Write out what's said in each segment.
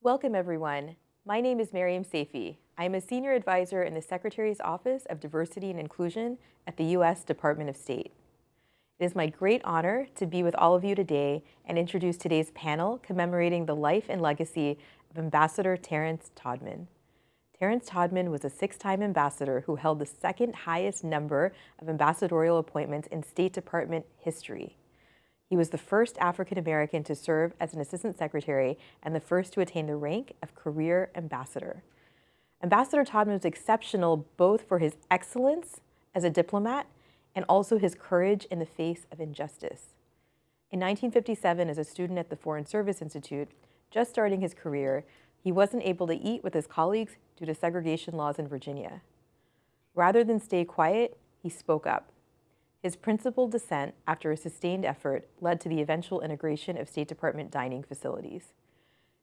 Welcome, everyone. My name is Mariam Safi. I am a senior advisor in the Secretary's Office of Diversity and Inclusion at the U.S. Department of State. It is my great honor to be with all of you today and introduce today's panel commemorating the life and legacy of Ambassador Terrence Todman. Terrence Todman was a six-time ambassador who held the second highest number of ambassadorial appointments in State Department history. He was the first African American to serve as an assistant secretary and the first to attain the rank of career ambassador. Ambassador Todman was exceptional both for his excellence as a diplomat and also his courage in the face of injustice. In 1957, as a student at the Foreign Service Institute, just starting his career, he wasn't able to eat with his colleagues due to segregation laws in Virginia. Rather than stay quiet, he spoke up. His principled dissent, after a sustained effort, led to the eventual integration of State Department dining facilities.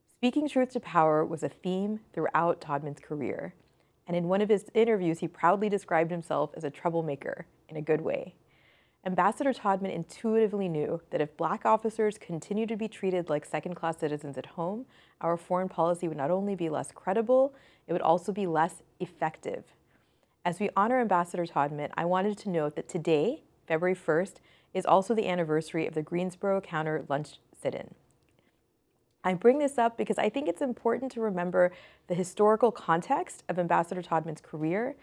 Speaking truth to power was a theme throughout Todman's career, and in one of his interviews, he proudly described himself as a troublemaker in a good way. Ambassador Todman intuitively knew that if black officers continued to be treated like second-class citizens at home, our foreign policy would not only be less credible, it would also be less effective. As we honor Ambassador Todman, I wanted to note that today, February 1st, is also the anniversary of the Greensboro counter lunch sit-in. I bring this up because I think it's important to remember the historical context of Ambassador Todman's career,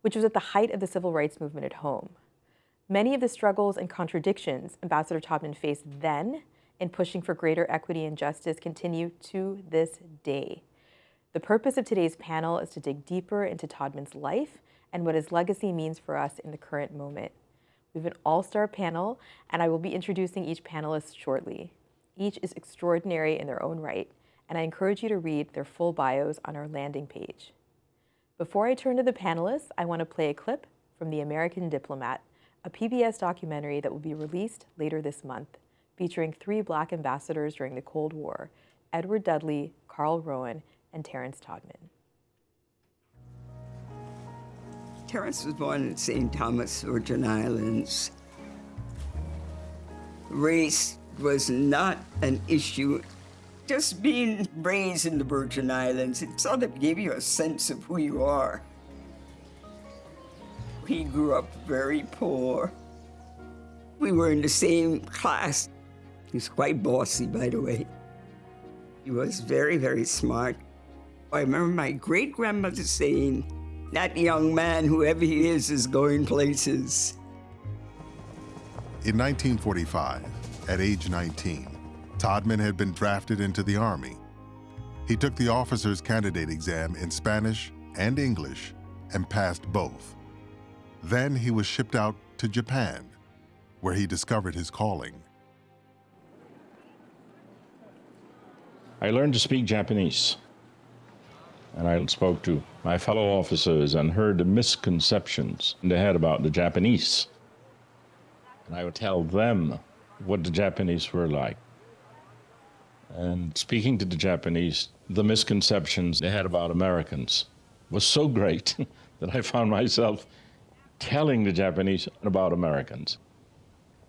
which was at the height of the civil rights movement at home. Many of the struggles and contradictions Ambassador Todman faced then in pushing for greater equity and justice continue to this day. The purpose of today's panel is to dig deeper into Todman's life and what his legacy means for us in the current moment. We have an all-star panel, and I will be introducing each panelist shortly. Each is extraordinary in their own right, and I encourage you to read their full bios on our landing page. Before I turn to the panelists, I want to play a clip from The American Diplomat, a PBS documentary that will be released later this month, featuring three black ambassadors during the Cold War, Edward Dudley, Carl Rowan, and Terrence Todman. Terence was born in St. Thomas, Virgin Islands. Race was not an issue. Just being raised in the Virgin Islands, it sort of gave you a sense of who you are. He grew up very poor. We were in the same class. He was quite bossy, by the way. He was very, very smart. I remember my great-grandmother saying, that young man, whoever he is, is going places. In 1945, at age 19, Todman had been drafted into the Army. He took the officer's candidate exam in Spanish and English and passed both. Then he was shipped out to Japan, where he discovered his calling. I learned to speak Japanese. And I spoke to my fellow officers and heard the misconceptions they had about the Japanese. And I would tell them what the Japanese were like. And speaking to the Japanese, the misconceptions they had about Americans was so great that I found myself telling the Japanese about Americans.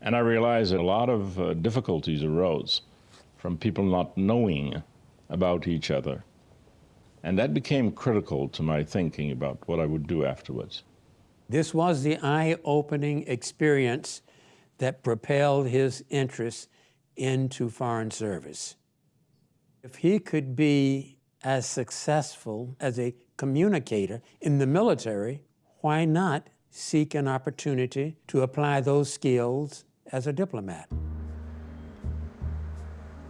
And I realized that a lot of uh, difficulties arose from people not knowing about each other. And that became critical to my thinking about what I would do afterwards. This was the eye-opening experience that propelled his interest into foreign service. If he could be as successful as a communicator in the military, why not seek an opportunity to apply those skills as a diplomat?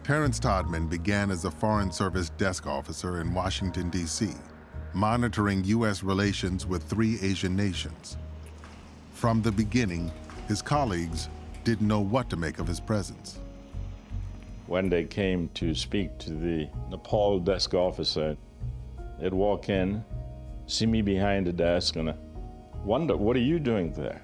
Terence Todman began as a Foreign Service desk officer in Washington, D.C., monitoring U.S. relations with three Asian nations. From the beginning, his colleagues didn't know what to make of his presence. When they came to speak to the Nepal desk officer, they'd walk in, see me behind the desk, and wonder, what are you doing there?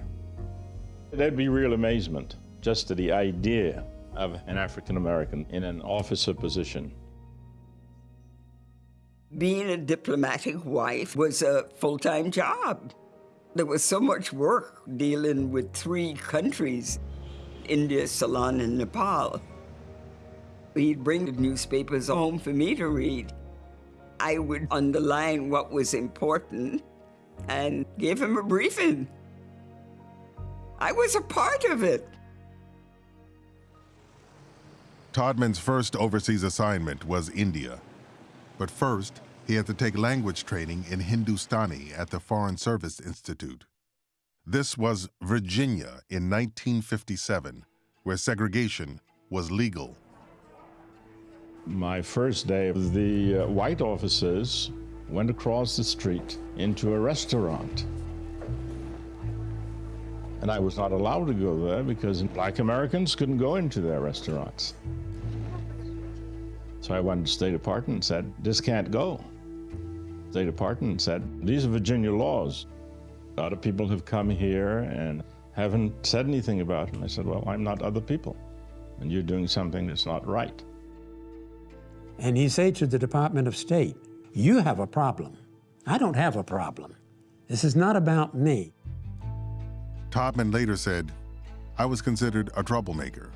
There'd be real amazement just to the idea of an African American in an officer position. Being a diplomatic wife was a full-time job. There was so much work dealing with three countries. India, Ceylon, and Nepal. He'd bring the newspapers home for me to read. I would underline what was important and give him a briefing. I was a part of it. Todman's first overseas assignment was India. But first, he had to take language training in Hindustani at the Foreign Service Institute. This was Virginia in 1957, where segregation was legal. My first day, the uh, white officers went across the street into a restaurant. And I was not allowed to go there because black Americans couldn't go into their restaurants. So I went to the State Department and said, this can't go. State Department said, these are Virginia laws. A lot of people have come here and haven't said anything about it. And I said, well, I'm not other people. And you're doing something that's not right. And he said to the Department of State, you have a problem. I don't have a problem. This is not about me. Todman later said, I was considered a troublemaker,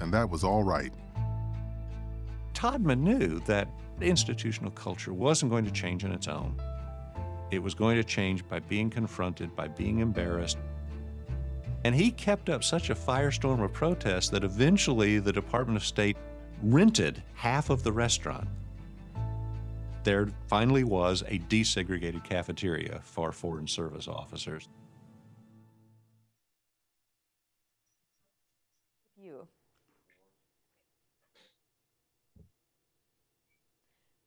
and that was all right. Todman knew that institutional culture wasn't going to change on its own. It was going to change by being confronted, by being embarrassed. And he kept up such a firestorm of protest that eventually the Department of State rented half of the restaurant. There finally was a desegregated cafeteria for Foreign Service officers.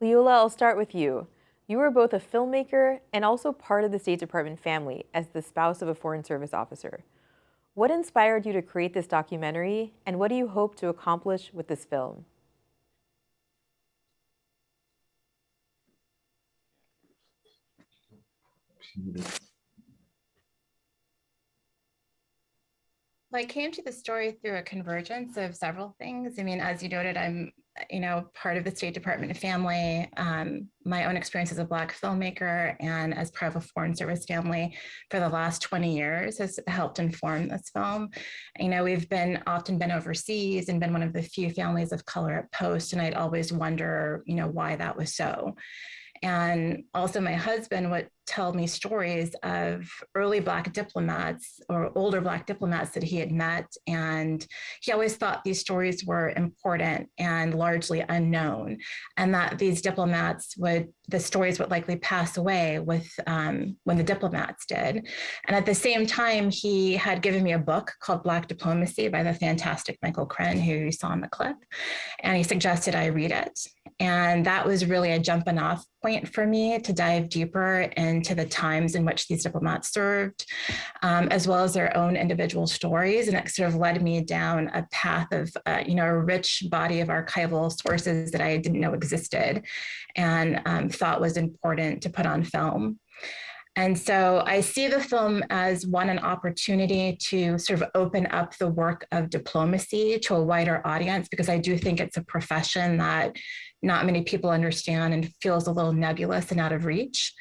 Leola, I'll start with you. You are both a filmmaker and also part of the State Department family as the spouse of a Foreign Service officer. What inspired you to create this documentary, and what do you hope to accomplish with this film? I came to the story through a convergence of several things. I mean, as you noted, I'm, you know, part of the State Department family. Um, my own experience as a Black filmmaker and as part of a Foreign Service family for the last 20 years has helped inform this film. You know, we've been often been overseas and been one of the few families of color at Post, and I'd always wonder, you know, why that was so. And also my husband would tell me stories of early Black diplomats or older Black diplomats that he had met. And he always thought these stories were important and largely unknown, and that these diplomats would, the stories would likely pass away with um, when the diplomats did. And at the same time, he had given me a book called Black Diplomacy by the fantastic Michael Krenn, who you saw in the clip. And he suggested I read it. And that was really a jumping off point for me to dive deeper into the times in which these diplomats served, um, as well as their own individual stories. And it sort of led me down a path of, uh, you know, a rich body of archival sources that I didn't know existed and um, thought was important to put on film. And so I see the film as one, an opportunity to sort of open up the work of diplomacy to a wider audience, because I do think it's a profession that not many people understand and feels a little nebulous and out of reach.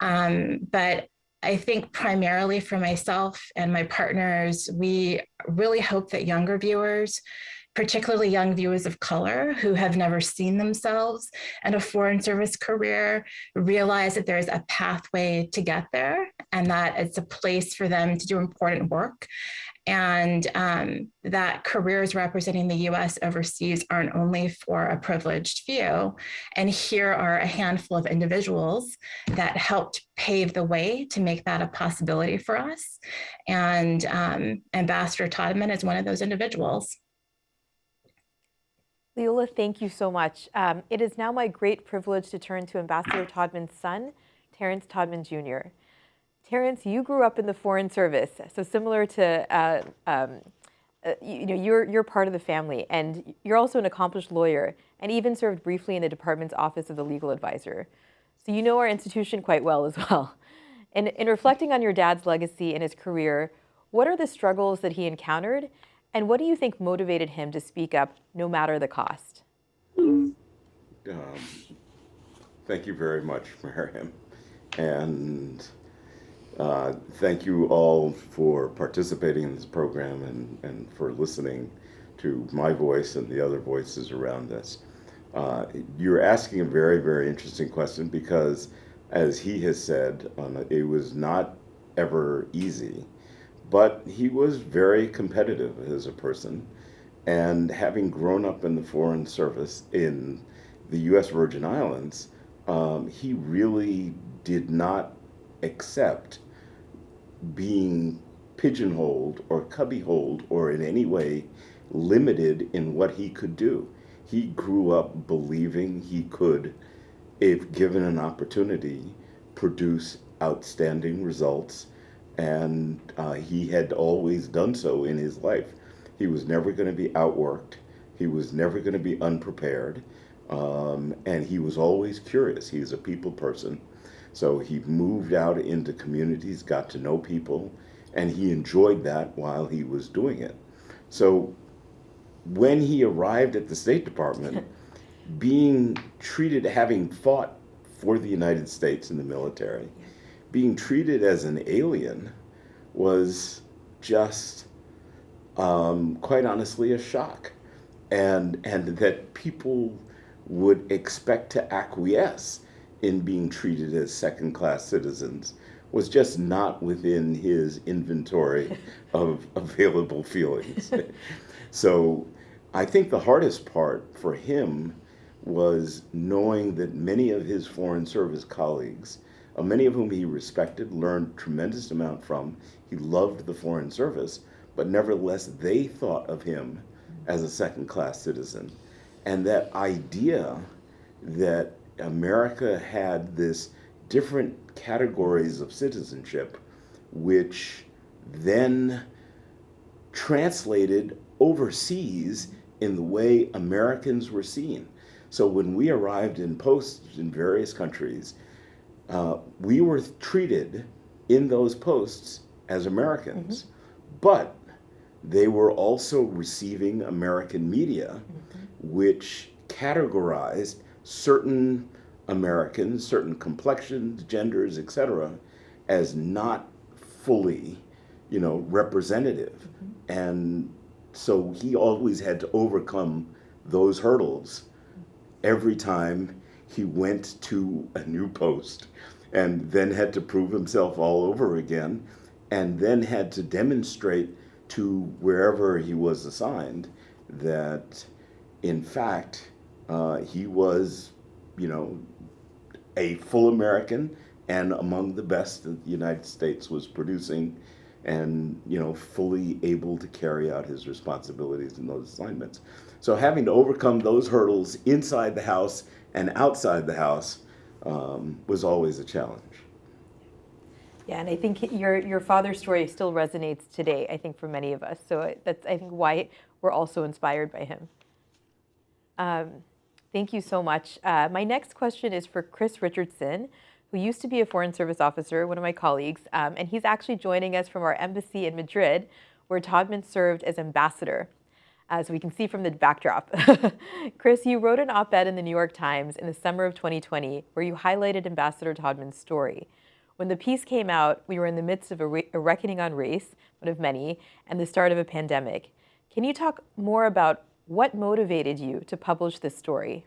Um, but I think primarily for myself and my partners, we really hope that younger viewers particularly young viewers of color who have never seen themselves in a foreign service career realize that there's a pathway to get there and that it's a place for them to do important work and um, that careers representing the US overseas aren't only for a privileged few. And here are a handful of individuals that helped pave the way to make that a possibility for us. And um, Ambassador Todman is one of those individuals. Leola, thank you so much. Um, it is now my great privilege to turn to Ambassador Todman's son, Terrence Todman Jr. Terrence, you grew up in the Foreign Service, so similar to, uh, um, uh, you, you, know, you're, you're part of the family, and you're also an accomplished lawyer, and even served briefly in the department's office of the legal advisor. So you know our institution quite well as well. And in reflecting on your dad's legacy and his career, what are the struggles that he encountered, and what do you think motivated him to speak up no matter the cost? Um, thank you very much, Miriam. And uh, thank you all for participating in this program and, and for listening to my voice and the other voices around us. Uh, you're asking a very, very interesting question because, as he has said, um, it was not ever easy, but he was very competitive as a person. And having grown up in the Foreign Service in the U.S. Virgin Islands, um, he really did not accept being pigeonholed or cubbyholed or in any way limited in what he could do. He grew up believing he could, if given an opportunity, produce outstanding results, and uh, he had always done so in his life. He was never going to be outworked. He was never going to be unprepared. Um, and he was always curious. He's a people person. So he moved out into communities, got to know people, and he enjoyed that while he was doing it. So when he arrived at the State Department, being treated, having fought for the United States in the military, being treated as an alien was just, um, quite honestly, a shock. And, and that people would expect to acquiesce in being treated as second class citizens was just not within his inventory of available feelings. so I think the hardest part for him was knowing that many of his Foreign Service colleagues, uh, many of whom he respected, learned tremendous amount from, he loved the Foreign Service, but nevertheless they thought of him as a second class citizen. And that idea that America had this different categories of citizenship, which then translated overseas in the way Americans were seen. So when we arrived in posts in various countries, uh, we were treated in those posts as Americans, mm-hmm. but they were also receiving American media, mm-hmm. which categorized certain Americans, certain complexions, genders, etc., as not fully, you know, representative. Mm-hmm. And so he always had to overcome those hurdles every time he went to a new post and then had to prove himself all over again and then had to demonstrate to wherever he was assigned that in fact uh, he was you know a full American and among the best that the United States was producing and you know fully able to carry out his responsibilities in those assignments. So having to overcome those hurdles inside the house and outside the house um, was always a challenge. Yeah and i think your your father's story still resonates today i think for many of us. So that's i think why we're also inspired by him. Um, thank you so much uh, my next question is for chris richardson who used to be a Foreign Service officer, one of my colleagues, um, and he's actually joining us from our embassy in Madrid, where Todman served as ambassador, as we can see from the backdrop. Chris, you wrote an op-ed in the New York Times in the summer of 2020 where you highlighted Ambassador Todman's story. When the piece came out, we were in the midst of a, re a reckoning on race, one of many, and the start of a pandemic. Can you talk more about what motivated you to publish this story?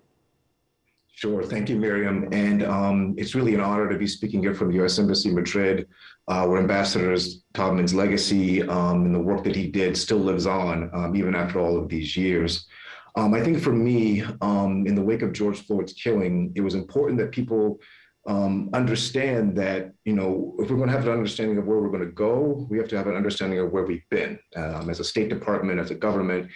Sure. Thank you, Miriam. And um, it's really an honor to be speaking here from the U.S. Embassy Madrid, uh, where Ambassador Todman's legacy um, and the work that he did still lives on, um, even after all of these years. Um, I think for me, um, in the wake of George Floyd's killing, it was important that people um, understand that, you know, if we're going to have an understanding of where we're going to go, we have to have an understanding of where we've been as a State Department, as a government,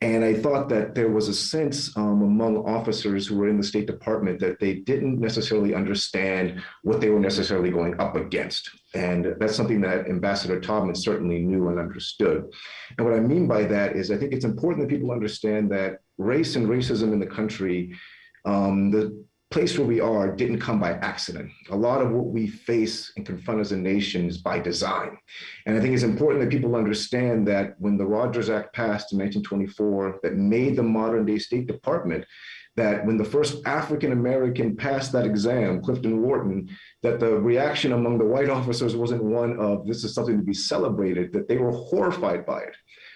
and I thought that there was a sense um, among officers who were in the State Department that they didn't necessarily understand what they were necessarily going up against. And that's something that Ambassador Todman certainly knew and understood. And what I mean by that is I think it's important that people understand that race and racism in the country, um, the place where we are didn't come by accident. A lot of what we face and confront as a nation is by design. And I think it's important that people understand that when the Rogers Act passed in 1924 that made the modern day State Department, that when the first African American passed that exam, Clifton Wharton, that the reaction among the white officers wasn't one of this is something to be celebrated, that they were horrified by it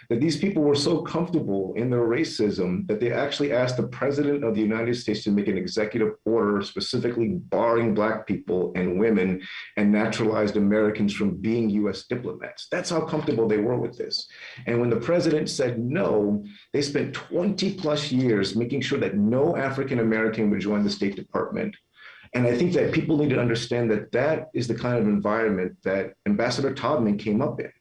that these people were so comfortable in their racism that they actually asked the president of the United States to make an executive order specifically barring black people and women and naturalized Americans from being US diplomats. That's how comfortable they were with this. And when the president said no, they spent 20 plus years making sure that no African American would join the State Department. And I think that people need to understand that that is the kind of environment that Ambassador Todman came up in.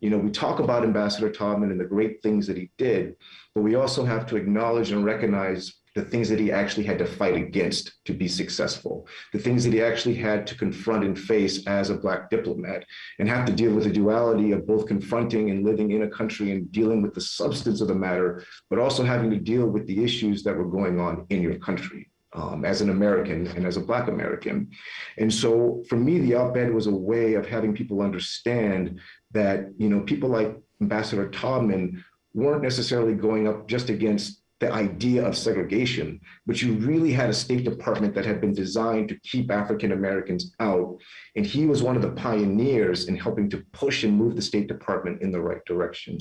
You know, we talk about Ambassador Todman and the great things that he did, but we also have to acknowledge and recognize the things that he actually had to fight against to be successful, the things that he actually had to confront and face as a Black diplomat, and have to deal with the duality of both confronting and living in a country and dealing with the substance of the matter, but also having to deal with the issues that were going on in your country. Um, as an American and as a Black American. And so for me, the op-ed was a way of having people understand that, you know, people like Ambassador Todman weren't necessarily going up just against the idea of segregation, but you really had a State Department that had been designed to keep African Americans out. And he was one of the pioneers in helping to push and move the State Department in the right direction.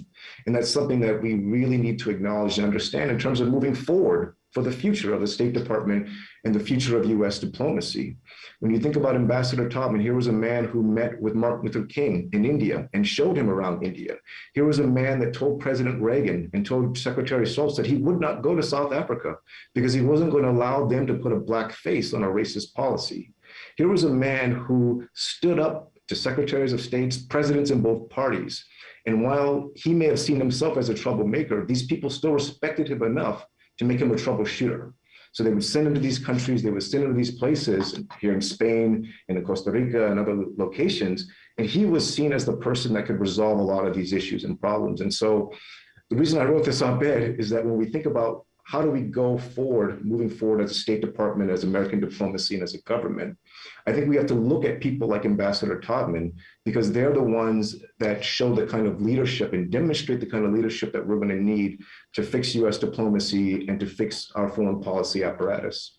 And that's something that we really need to acknowledge and understand in terms of moving forward for the future of the State Department and the future of US diplomacy. When you think about Ambassador Todman, here was a man who met with Martin Luther King in India and showed him around India. Here was a man that told President Reagan and told Secretary Shultz that he would not go to South Africa because he wasn't going to allow them to put a black face on a racist policy. Here was a man who stood up to secretaries of states, presidents in both parties. And while he may have seen himself as a troublemaker, these people still respected him enough to make him a troubleshooter. So they would send him to these countries, they would send him to these places here in Spain in Costa Rica and other locations. And he was seen as the person that could resolve a lot of these issues and problems. And so the reason I wrote this op-ed is that when we think about how do we go forward, moving forward as a State Department, as American diplomacy, and as a government, I think we have to look at people like Ambassador Todman because they're the ones that show the kind of leadership and demonstrate the kind of leadership that we're going to need to fix US diplomacy and to fix our foreign policy apparatus.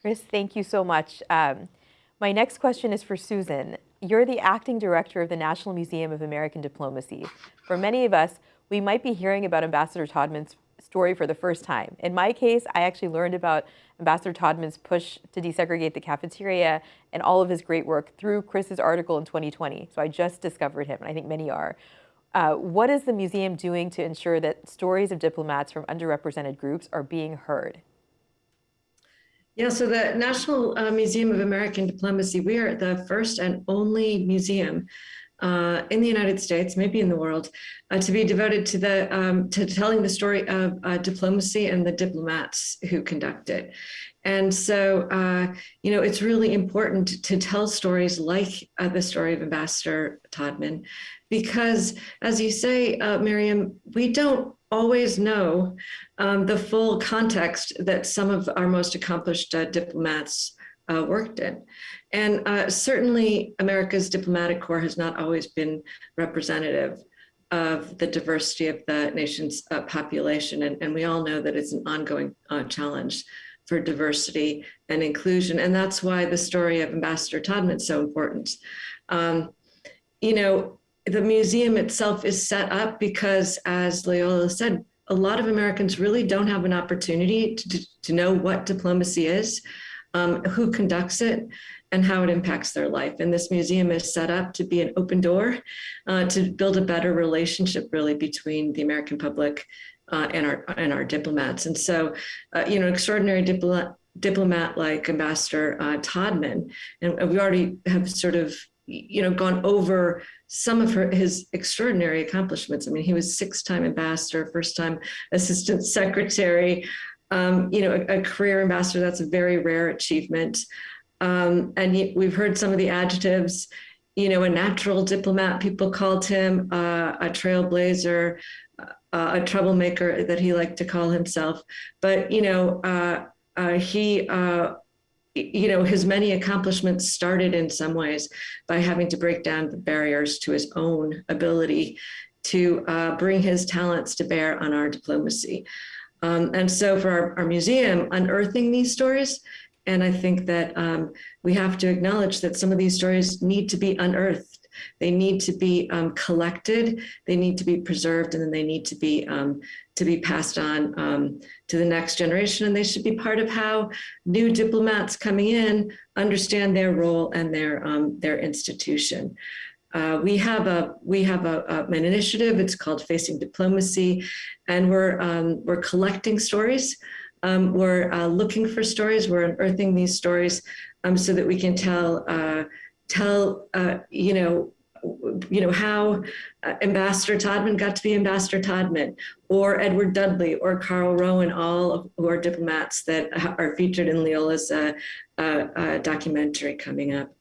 Chris, thank you so much. Um, my next question is for Susan. You're the acting director of the National Museum of American Diplomacy. For many of us, we might be hearing about Ambassador Todman's story for the first time. In my case, I actually learned about Ambassador Todman's push to desegregate the cafeteria and all of his great work through Chris's article in 2020. So I just discovered him, and I think many are. Uh, what is the museum doing to ensure that stories of diplomats from underrepresented groups are being heard? Yeah, so the National uh, Museum of American Diplomacy, we are the first and only museum uh, in the United States, maybe in the world, uh, to be devoted to the um, to telling the story of uh, diplomacy and the diplomats who conduct it. And so, uh, you know, it's really important to tell stories like uh, the story of Ambassador Todman, because as you say, uh, Miriam, we don't always know um, the full context that some of our most accomplished diplomats worked in. And uh, certainly America's diplomatic corps has not always been representative of the diversity of the nation's uh, population. And, and, we all know that it's an ongoing uh, challenge for diversity and inclusion. And that's why the story of Ambassador Todman is so important. Um, you know, the museum itself is set up because, as Leola said, a lot of Americans really don't have an opportunity to, to know what diplomacy is, um, who conducts it, and how it impacts their life. And this museum is set up to be an open door uh, to build a better relationship really between the American public uh, and our and our diplomats. And so, uh, you know, extraordinary diplomat diplomat like Ambassador uh, Todman, and we already have sort of you know gone over some of her, his extraordinary accomplishments. I mean, he was six-time ambassador, first-time assistant secretary, um, you know, a, a, career ambassador. That's a very rare achievement. Um, and he, we've heard some of the adjectives, you know, a natural diplomat, people called him uh, a trailblazer, uh, a troublemaker that he liked to call himself. But, you know, uh, uh he, uh, you know, his many accomplishments started in some ways by having to break down the barriers to his own ability to uh, bring his talents to bear on our diplomacy. Um, and so for our, our museum, unearthing these stories and I think that um, we have to acknowledge that some of these stories need to be unearthed They need to be um, collected, they need to be preserved, and then they need to be um, to be passed on um, to the next generation. And they should be part of how new diplomats coming in understand their role and their um, their institution. Uh, we have a we have a, a, an initiative. It's called Facing Diplomacy, and we're um, we're collecting stories. Um, we're uh, looking for stories. We're unearthing these stories um, so that we can tell uh, tell uh, you know you know how uh, Ambassador Todman got to be Ambassador Todman, or Edward Dudley, or Carl Rowan, all of, who are diplomats that are featured in Leola's uh, documentary coming up.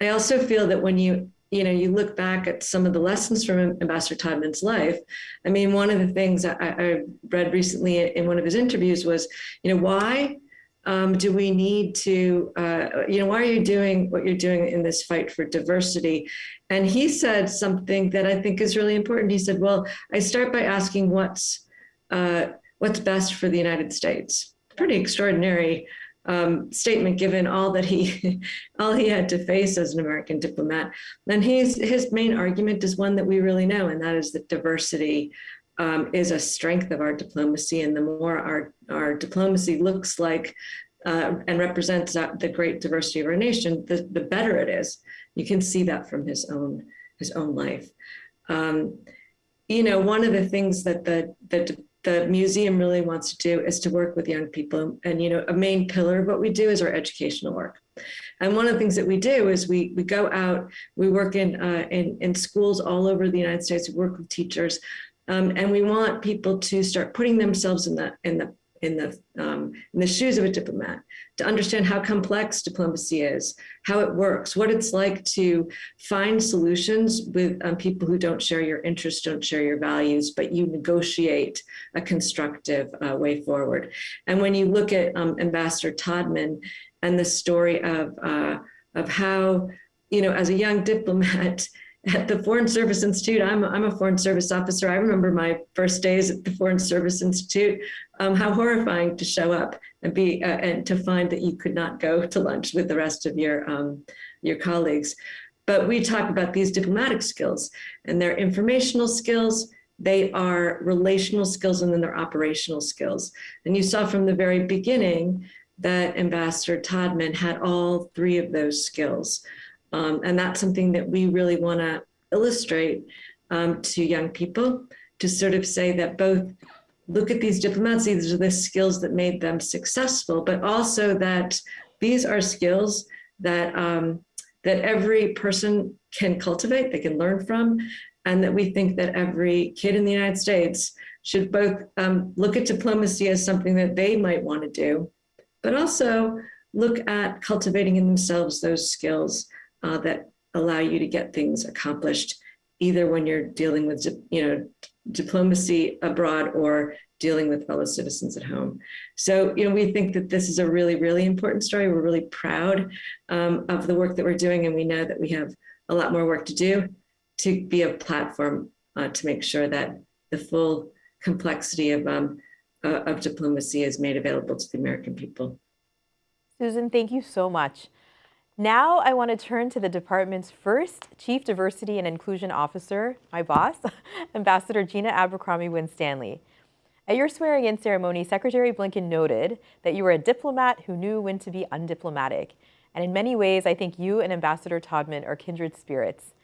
I also feel that when you you know, you look back at some of the lessons from Ambassador Todman's life. I mean, one of the things I, I read recently in one of his interviews was, you know, why um, do we need to, uh, you know, why are you doing what you're doing in this fight for diversity? And he said something that I think is really important. He said, well, I start by asking what's, uh, what's best for the United States. Pretty extraordinary um, statement given all that he all he had to face as an American diplomat. And his his main argument is one that we really know, and that is that diversity um, is a strength of our diplomacy. And the more our our diplomacy looks like uh, and represents the great diversity of our nation, the, the better it is. You can see that from his own his own life. Um, you know, one of the things that the the the museum really wants to do is to work with young people. And, you know, a main pillar of what we do is our educational work. And one of the things that we do is we, we go out, we work in, uh, in, in schools all over the United States, we work with teachers, um, and we want people to start putting themselves in the, in the in the um, in the shoes of a diplomat to understand how complex diplomacy is, how it works, what it's like to find solutions with um, people who don't share your interests, don't share your values, but you negotiate a constructive uh, way forward. And when you look at um, Ambassador Todman and the story of uh, of how you know as a young diplomat at the Foreign Service Institute. I'm, I'm a Foreign Service officer. I remember my first days at the Foreign Service Institute, um, how horrifying to show up and be uh, and to find that you could not go to lunch with the rest of your um, your colleagues. But we talk about these diplomatic skills and their informational skills. They are relational skills and then they're operational skills. And you saw from the very beginning that Ambassador Todman had all three of those skills. Um, and that's something that we really want to illustrate um, to young people to sort of say that both look at these diplomats, these are the skills that made them successful, but also that these are skills that um, that every person can cultivate, they can learn from, and that we think that every kid in the United States should both um, look at diplomacy as something that they might want to do, but also look at cultivating in themselves those skills uh, that allow you to get things accomplished, either when you're dealing with, you know, diplomacy abroad or dealing with fellow citizens at home. So, you know, we think that this is a really, really important story. We're really proud um, of the work that we're doing, and we know that we have a lot more work to do to be a platform uh, to make sure that the full complexity of, um, uh, of diplomacy is made available to the American people. Susan, thank you so much. Now I want to turn to the department's first Chief Diversity and Inclusion Officer, my boss, Ambassador Gina Abercrombie Winstanley. At your swearing-in ceremony, Secretary Blinken noted that you were a diplomat who knew when to be undiplomatic. And in many ways, I think you and Ambassador Todman are kindred spirits.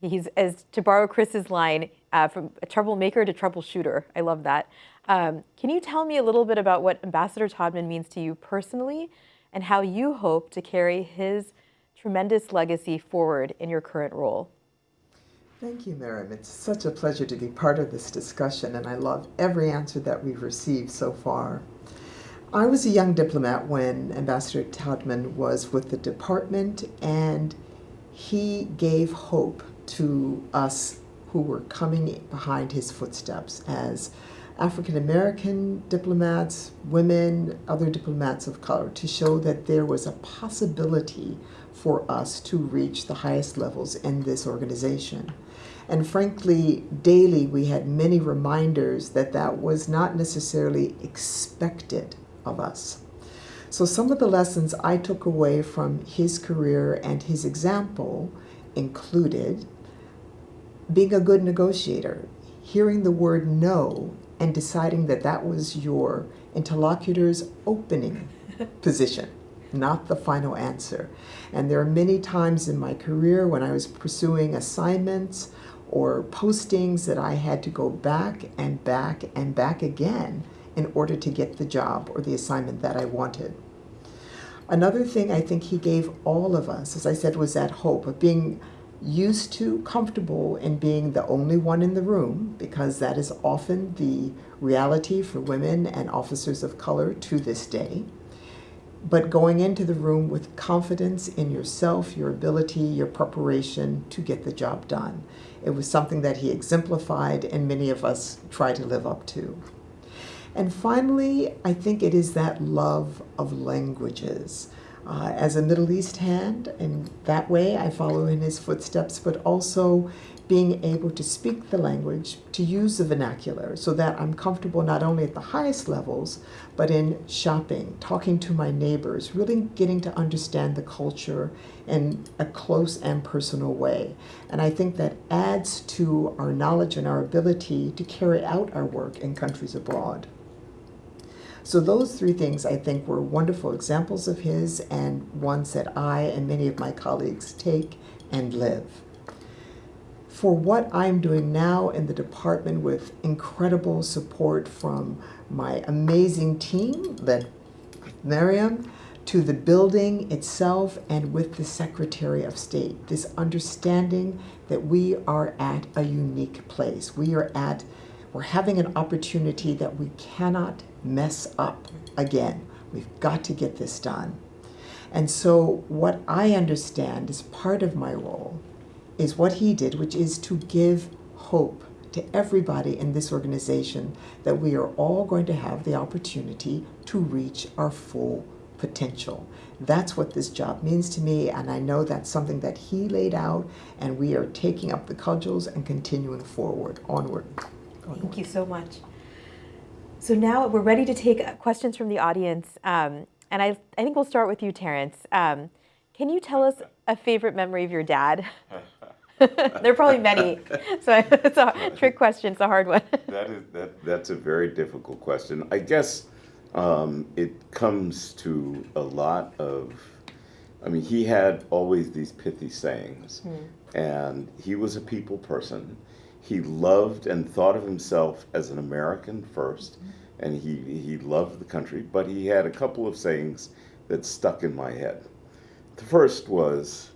He's, as to borrow Chris's line, uh, from a troublemaker to troubleshooter. I love that. Um, can you tell me a little bit about what Ambassador Todman means to you personally and how you hope to carry his tremendous legacy forward in your current role. Thank you, Miriam. It's such a pleasure to be part of this discussion, and I love every answer that we've received so far. I was a young diplomat when Ambassador Todman was with the department, and he gave hope to us who were coming behind his footsteps as African American diplomats, women, other diplomats of color to show that there was a possibility for us to reach the highest levels in this organization. And frankly, daily we had many reminders that that was not necessarily expected of us. So some of the lessons I took away from his career and his example included being a good negotiator, hearing the word no and deciding that that was your interlocutor's opening position, not the final answer. And there are many times in my career when I was pursuing assignments or postings that I had to go back and back and back again in order to get the job or the assignment that I wanted. Another thing I think he gave all of us, as I said, was that hope of being used to, comfortable in being the only one in the room, because that is often the reality for women and officers of color to this day. But going into the room with confidence in yourself, your ability, your preparation to get the job done. It was something that he exemplified and many of us try to live up to. And finally, I think it is that love of languages. Uh, as a Middle East hand, in that way I follow in his footsteps, but also being able to speak the language, to use the vernacular, so that I'm comfortable not only at the highest levels, but in shopping, talking to my neighbors, really getting to understand the culture in a close and personal way. And I think that adds to our knowledge and our ability to carry out our work in countries abroad. So those three things I think were wonderful examples of his and ones that I and many of my colleagues take and live. For what I'm doing now in the department with incredible support from my amazing team, led Miriam, to the building itself and with the Secretary of State, this understanding that we are at a unique place. We are at, we're having an opportunity that we cannot mess up again. We've got to get this done. And so, what I understand as part of my role is what he did, which is to give hope to everybody in this organization that we are all going to have the opportunity to reach our full potential. That's what this job means to me, and I know that's something that he laid out, and we are taking up the cudgels and continuing forward, onward. onward. Thank you so much. So now we're ready to take questions from the audience. Um, and I, I think we'll start with you, Terrence. Um, can you tell us a favorite memory of your dad? there are probably many, so it's a trick question. It's a hard one. that is that. That's a very difficult question. I guess um, it comes to a lot of. I mean, he had always these pithy sayings, hmm. and he was a people person. He loved and thought of himself as an American 1st and he, he loved the country, but he had a couple of sayings that stuck in my head. The first was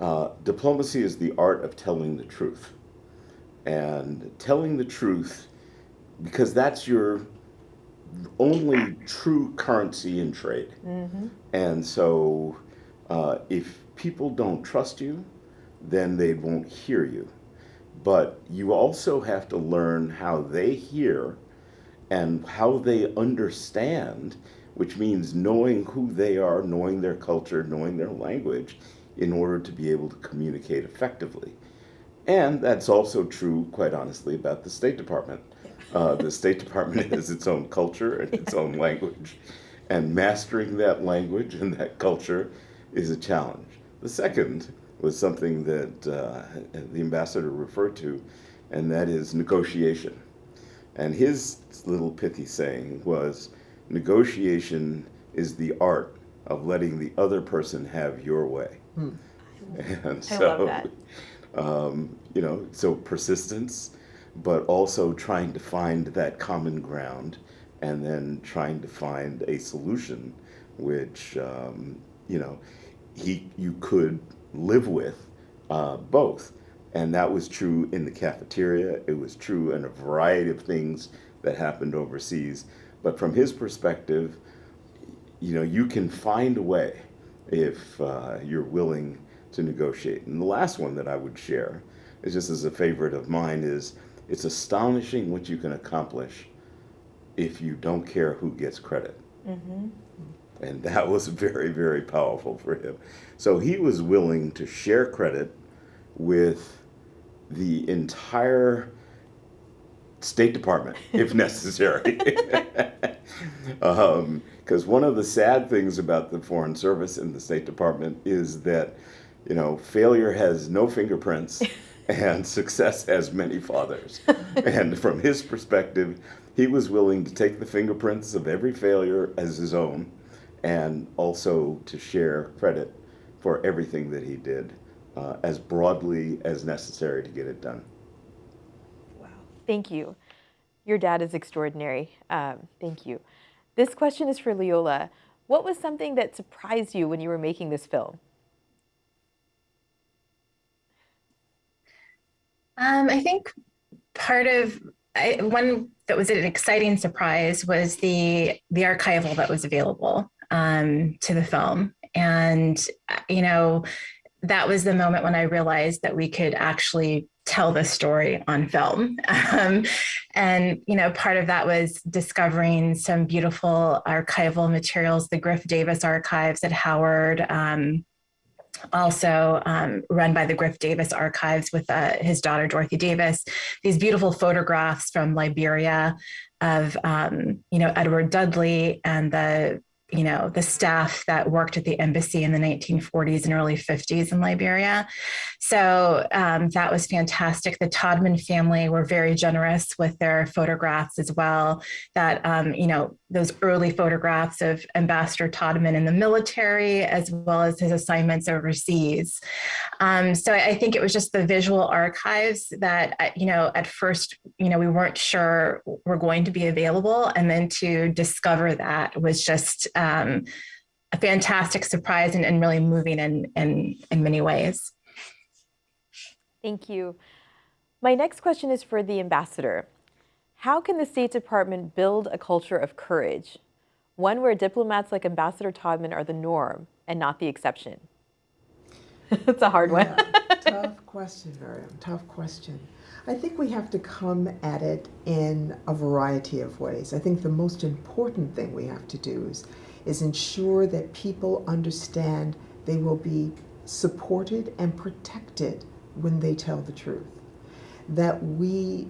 uh, diplomacy is the art of telling the truth. And telling the truth, because that's your only true currency in trade. Mm-hmm. And so uh, if people don't trust you, then they won't hear you but you also have to learn how they hear and how they understand, which means knowing who they are, knowing their culture, knowing their language, in order to be able to communicate effectively. And that's also true, quite honestly, about the State Department. Uh, the State Department has its own culture and its own language, and mastering that language and that culture is a challenge. The second was something that uh, the ambassador referred to, and that is negotiation. And his little pithy saying was negotiation is the art of letting the other person have your way. Hmm. And so, um, you know, so persistence, but also trying to find that common ground and then trying to find a solution which, um, you know, he, you could live with uh, both. And that was true in the cafeteria. It was true in a variety of things that happened overseas. But from his perspective, you know, you can find a way if uh, you're willing to negotiate. And the last one that I would share is just as a favorite of mine is it's astonishing what you can accomplish if you don't care who gets credit. Mm-hmm. And that was very, very powerful for him. So he was willing to share credit with the entire State Department, if necessary. Because um, one of the sad things about the Foreign Service and the State Department is that you know, failure has no fingerprints and success has many fathers. and from his perspective, he was willing to take the fingerprints of every failure as his own and also to share credit for everything that he did uh, as broadly as necessary to get it done. Wow. Thank you. Your dad is extraordinary. Um, thank you. This question is for Leola. What was something that surprised you when you were making this film? Um, I think part of I, one that was an exciting surprise was the the archival that was available um, to the film, and you know that was the moment when I realized that we could actually tell the story on film. Um, and, you know, part of that was discovering some beautiful archival materials, the Griff Davis archives at Howard, um, also um, run by the Griff Davis Archives with uh, his daughter, Dorothy Davis, these beautiful photographs from Liberia of, um, you know, Edward Dudley and the you know, the staff that worked at the embassy in the 1940s and early 50s in Liberia. So um, that was fantastic. The Todman family were very generous with their photographs as well. That, um, you know, those early photographs of Ambassador Todman in the military, as well as his assignments overseas. Um, so I think it was just the visual archives that, uh, you know, at first, you know, we weren't sure were going to be available. And then to discover that was just, um, a fantastic surprise and, and really moving in, in, in many ways. Thank you. My next question is for the ambassador. How can the State Department build a culture of courage, one where diplomats like Ambassador Todman are the norm and not the exception? It's a hard one. tough question, Miriam. Tough question. I think we have to come at it in a variety of ways. I think the most important thing we have to do is is ensure that people understand they will be supported and protected when they tell the truth. That we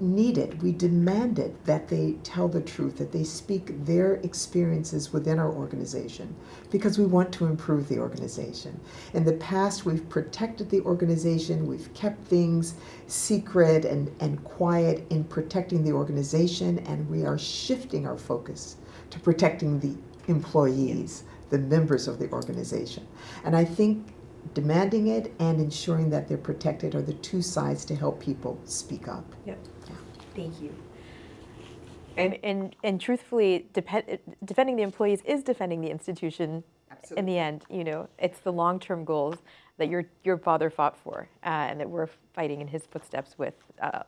need it, we demand it that they tell the truth, that they speak their experiences within our organization because we want to improve the organization. In the past, we've protected the organization, we've kept things secret and, and quiet in protecting the organization, and we are shifting our focus to protecting the employees, the members of the organization. And I think demanding it and ensuring that they're protected are the two sides to help people speak up. Yep. Yeah. Thank you. And, and, and truthfully, depend, defending the employees is defending the institution Absolutely. in the end. You know, it's the long-term goals that your, your father fought for uh, and that we're fighting in his footsteps with. Uh,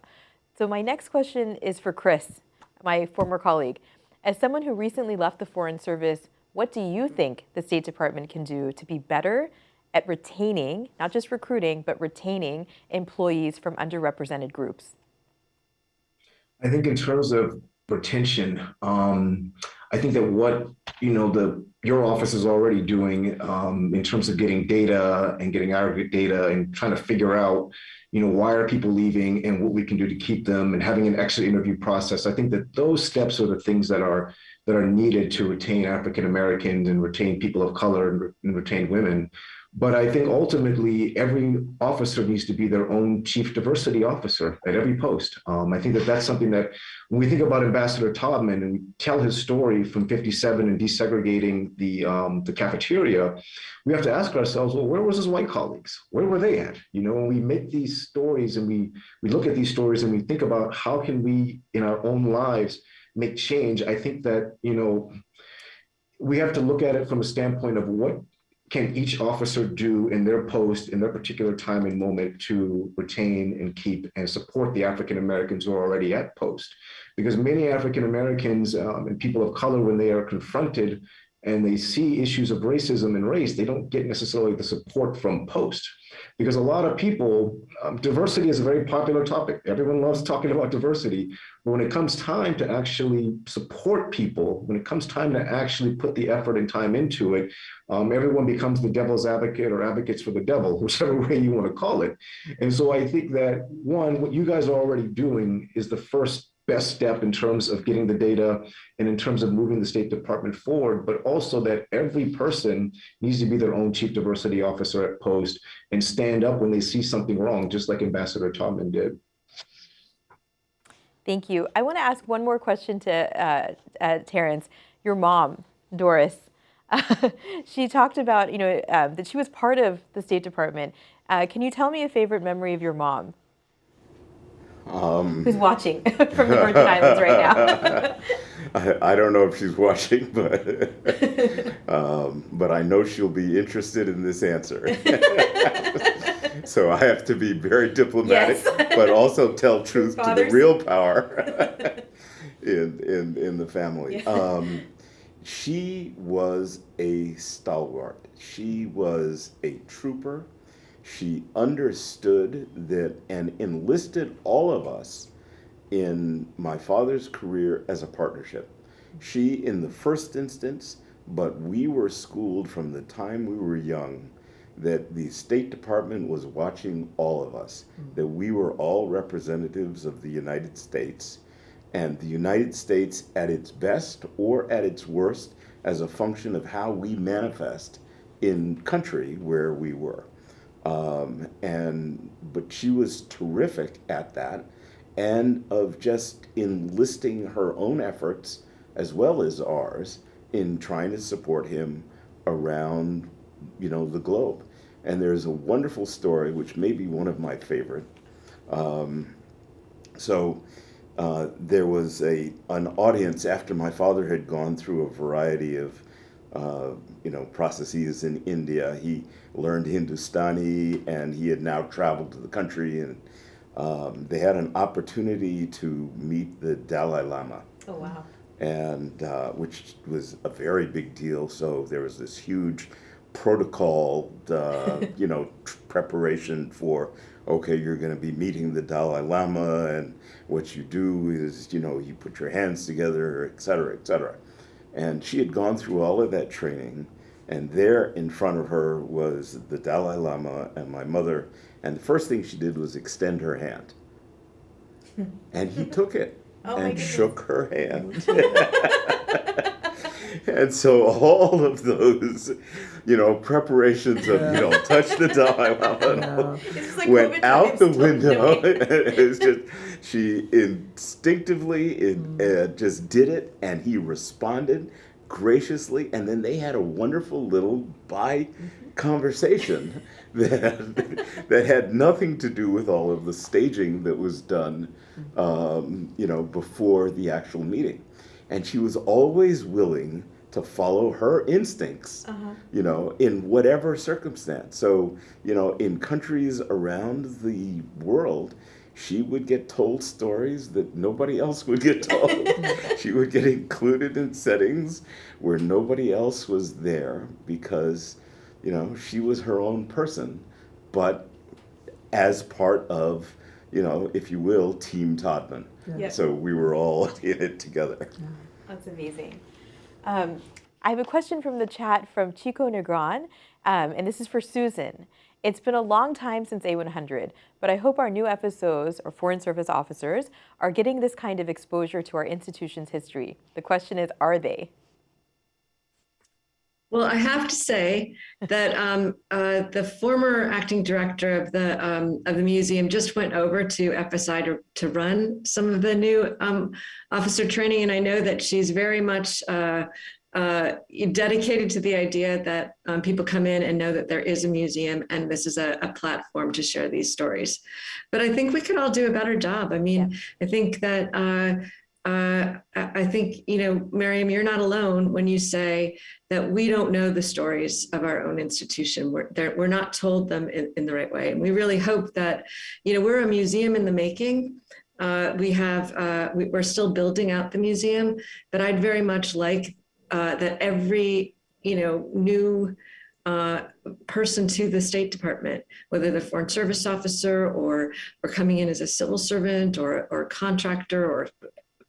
so my next question is for Chris, my former colleague. As someone who recently left the Foreign Service, what do you think the State Department can do to be better at retaining, not just recruiting, but retaining employees from underrepresented groups? I think in terms of retention, um, I think that what you know the your office is already doing um, in terms of getting data and getting aggregate data and trying to figure out you know, why are people leaving and what we can do to keep them and having an exit interview process. I think that those steps are the things that are that are needed to retain African Americans and retain people of color and, and retain women. But I think ultimately every officer needs to be their own chief diversity officer at every post. Um, I think that that's something that when we think about Ambassador Todman and tell his story from 57 and desegregating the, um, the cafeteria, we have to ask ourselves, well, where was his white colleagues? Where were they at? You know, when we make these stories and we, we look at these stories and we think about how can we in our own lives make change, I think that, you know, we have to look at it from a standpoint of what can each officer do in their post in their particular time and moment to retain and keep and support the African Americans who are already at post? Because many African Americans um, and people of color, when they are confronted and they see issues of racism and race, they don't get necessarily the support from post because a lot of people, um, diversity is a very popular topic. Everyone loves talking about diversity. But when it comes time to actually support people, when it comes time to actually put the effort and time into it, um, everyone becomes the devil's advocate or advocates for the devil, whichever way you want to call it. And so I think that one, what you guys are already doing is the first best step in terms of getting the data and in terms of moving the State Department forward, but also that every person needs to be their own chief diversity officer at post and stand up when they see something wrong, just like Ambassador Todman did. Thank you. I want to ask one more question to uh, uh, Terrence. Your mom, Doris, she talked about, you know, uh, that she was part of the State Department. Uh, can you tell me a favorite memory of your mom? Um, Who's watching from the Virgin Islands right now? I, I, don't know if she's watching, but um, but I know she'll be interested in this answer. so I have to be very diplomatic, yes. but also tell truth to the real power in, in in the family. Yeah. Um, she was a stalwart. She was a trooper. She understood that and enlisted all of us in my father's career as a partnership. She, in the first instance, but we were schooled from the time we were young that the State Department was watching all of us, mm. that we were all representatives of the United States, and the United States at its best or at its worst as a function of how we manifest in country where we were. Um, and but she was terrific at that, and of just enlisting her own efforts as well as ours in trying to support him around, you know, the globe. And there's a wonderful story, which may be one of my favorite. Um, so uh, there was a an audience after my father had gone through a variety of uh, you know, processes in India. He learned Hindustani and he had now traveled to the country and um, they had an opportunity to meet the Dalai Lama. Oh, wow. And uh, which was a very big deal. So there was this huge protocol, uh, you know, preparation for, okay, you're going to be meeting the Dalai Lama and what you do is, you know, you put your hands together, et cetera, et cetera. And she had gone through all of that training. And there in front of her was the Dalai Lama and my mother. And the first thing she did was extend her hand. and he took it oh and shook her hand. and so all of those, you know, preparations of, you know, touch the Dalai Lama like went out the window. it's just, she instinctively it, mm. uh, just did it, and he responded graciously, and then they had a wonderful little bye mm-hmm. conversation that that had nothing to do with all of the staging that was done, mm-hmm. um, you know, before the actual meeting, and she was always willing to follow her instincts, uh-huh. you know, in whatever circumstance. So, you know, in countries around the world, she would get told stories that nobody else would get told. she would get included in settings where nobody else was there because, you know, she was her own person, but as part of, you know, if you will, Team Todman. Yeah. So we were all in it together. That's amazing. Um, I have a question from the chat from Chico Negron, um, and this is for Susan. It's been a long time since A100, but I hope our new FSOs, or Foreign Service Officers, are getting this kind of exposure to our institution's history. The question is, are they? Well, I have to say that um, uh, the former acting director of the um, of the museum just went over to FSI to, to run some of the new um, officer training, and I know that she's very much uh, uh, dedicated to the idea that um, people come in and know that there is a museum and this is a, a, platform to share these stories. But I think we could all do a better job. I mean, yeah. I think that uh, I think, you know, Miriam, you're not alone when you say that we don't know the stories of our own institution. We're, we're not told them in, in, the right way. And we really hope that, you know, we're a museum in the making. Uh, we have, uh, we, are still building out the museum, but I'd very much like uh, that every, you know, new uh, person to the State Department, whether they're foreign service officer or or coming in as a civil servant or or contractor or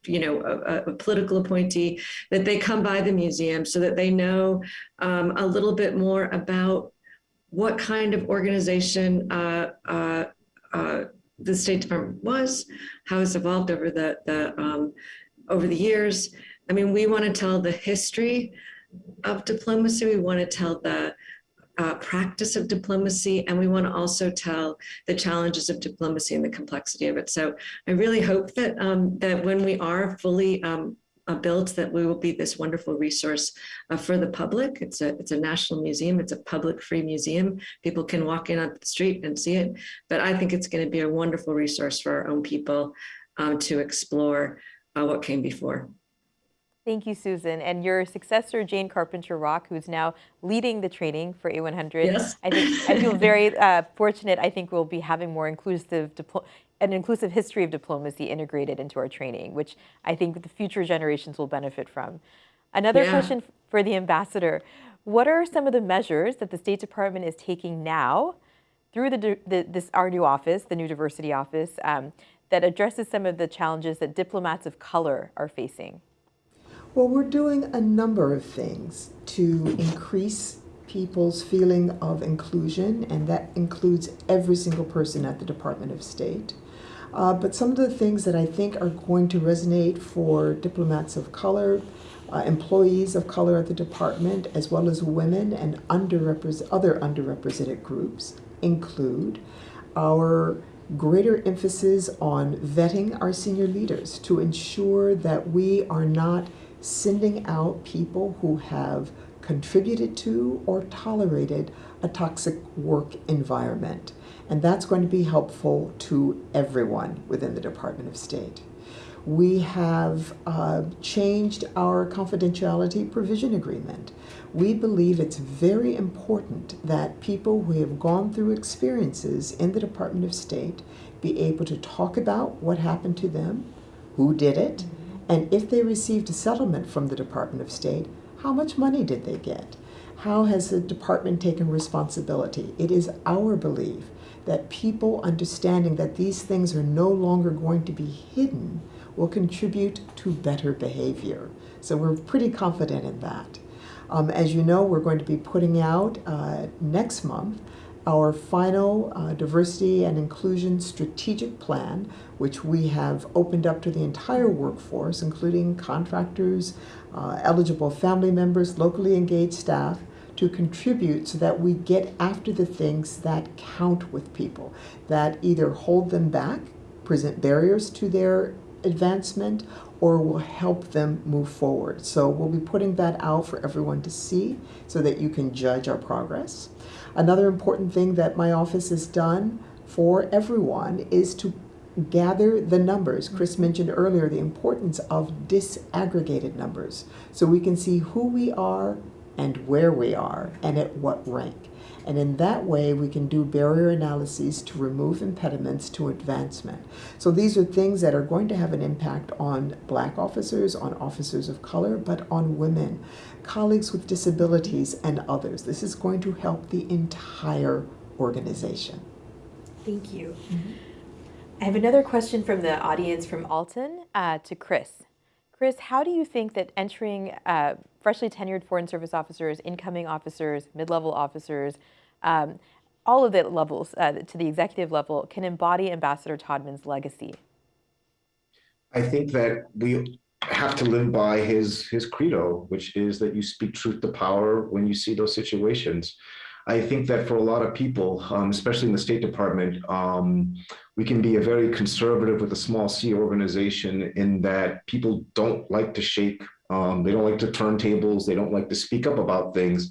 you know, a, a, political appointee, that they come by the museum so that they know um, a little bit more about what kind of organization uh, uh, uh, the State Department was, how it's evolved over the, the um, over the years. I mean, we want to tell the history of diplomacy. We want to tell the uh, practice of diplomacy, and we want to also tell the challenges of diplomacy and the complexity of it. So I really hope that um, that when we are fully um, uh, built, that we will be this wonderful resource uh, for the public. It's a it's a national museum. It's a public free museum. People can walk in on the street and see it. But I think it's going to be a wonderful resource for our own people um, to explore uh, what came before. Thank you, Susan. And your successor, Jane Carpenter Rock, who's now leading the training for A100. Yes. I think I feel very uh, fortunate. I think we'll be having more inclusive an inclusive history of diplomacy integrated into our training, which I think the future generations will benefit from. Another yeah. question for the ambassador. What are some of the measures that the State Department is taking now through the, the this our new office, the new diversity office, um, that addresses some of the challenges that diplomats of color are facing? Well, we're doing a number of things to increase people's feeling of inclusion, and that includes every single person at the Department of State. Uh, but some of the things that I think are going to resonate for diplomats of color, uh, employees of color at the department, as well as women and other underrepresented groups include our greater emphasis on vetting our senior leaders to ensure that we are not sending out people who have contributed to or tolerated a toxic work environment. And that's going to be helpful to everyone within the Department of State. We have uh, changed our confidentiality provision agreement. We believe it's very important that people who have gone through experiences in the Department of State be able to talk about what happened to them, who did it, and if they received a settlement from the Department of State, how much money did they get? How has the department taken responsibility? It is our belief that people understanding that these things are no longer going to be hidden will contribute to better behavior. So we're pretty confident in that. Um, as you know, we're going to be putting out uh, next month our final uh, diversity and inclusion strategic plan, which we have opened up to the entire workforce, including contractors, uh, eligible family members, locally engaged staff, to contribute so that we get after the things that count with people, that either hold them back, present barriers to their advancement, or will help them move forward. So we'll be putting that out for everyone to see so that you can judge our progress. Another important thing that my office has done for everyone is to gather the numbers. Chris mentioned earlier the importance of disaggregated numbers so we can see who we are and where we are and at what rank. And in that way, we can do barrier analyses to remove impediments to advancement. So these are things that are going to have an impact on black officers, on officers of color, but on women, colleagues with disabilities, and others. This is going to help the entire organization. Thank you. Mm -hmm. I have another question from the audience from Alton uh, to Chris. Chris, how do you think that entering uh, freshly tenured Foreign Service officers, incoming officers, mid-level officers, um, all of the levels uh, to the executive level can embody Ambassador Todman's legacy? I think that we have to live by his his credo, which is that you speak truth to power when you see those situations. I think that for a lot of people, um, especially in the State Department, um, we can be a very conservative with a small c organization in that people don't like to shake, um, they don't like to turn tables, they don't like to speak up about things,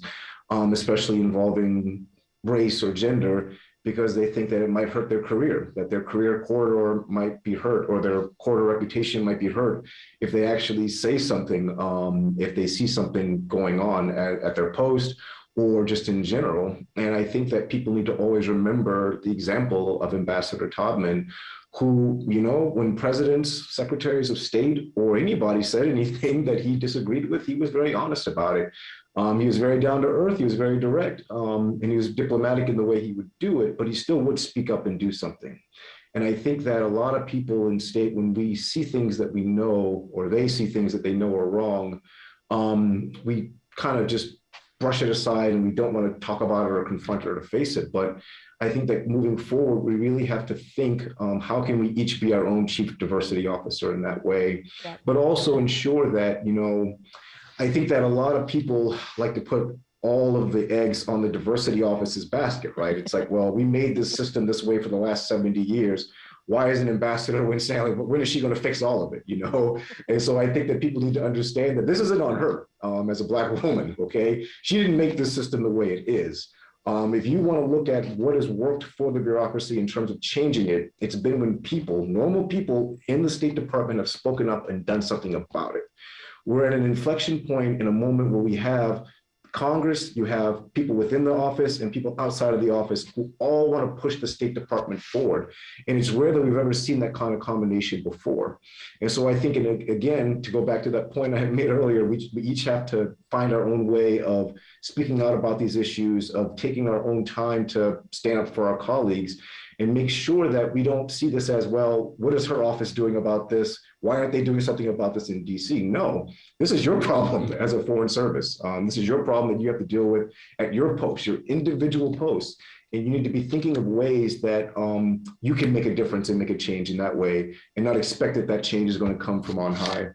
um, especially involving race or gender, because they think that it might hurt their career, that their career corridor might be hurt or their corridor reputation might be hurt if they actually say something, um, if they see something going on at, at their post or just in general. And I think that people need to always remember the example of Ambassador Todman, who, you know, when presidents, secretaries of state, or anybody said anything that he disagreed with, he was very honest about it. Um, he was very down to earth, he was very direct, um, and he was diplomatic in the way he would do it, but he still would speak up and do something. And I think that a lot of people in state, when we see things that we know, or they see things that they know are wrong, um, we kind of just brush it aside and we don't want to talk about it or confront it or face it. But I think that moving forward, we really have to think um, how can we each be our own chief diversity officer in that way, yeah. but also ensure that, you know, I think that a lot of people like to put all of the eggs on the diversity office's basket, right? It's like, well, we made this system this way for the last 70 years. Why isn't Ambassador Winstanley, when is she going to fix all of it, you know? And so I think that people need to understand that this isn't on her um, as a black woman, okay? She didn't make this system the way it is. Um, if you want to look at what has worked for the bureaucracy in terms of changing it, it's been when people, normal people in the State Department have spoken up and done something about it. We're at an inflection point in a moment where we have Congress, you have people within the office and people outside of the office who all want to push the State Department forward. And it's rare that we've ever seen that kind of combination before. And so I think, again, to go back to that point I made earlier, we, we each have to find our own way of speaking out about these issues, of taking our own time to stand up for our colleagues and make sure that we don't see this as, well, what is her office doing about this? Why aren't they doing something about this in DC? No, this is your problem as a foreign service. Um, this is your problem that you have to deal with at your post, your individual post. And you need to be thinking of ways that um, you can make a difference and make a change in that way and not expect that that change is going to come from on high.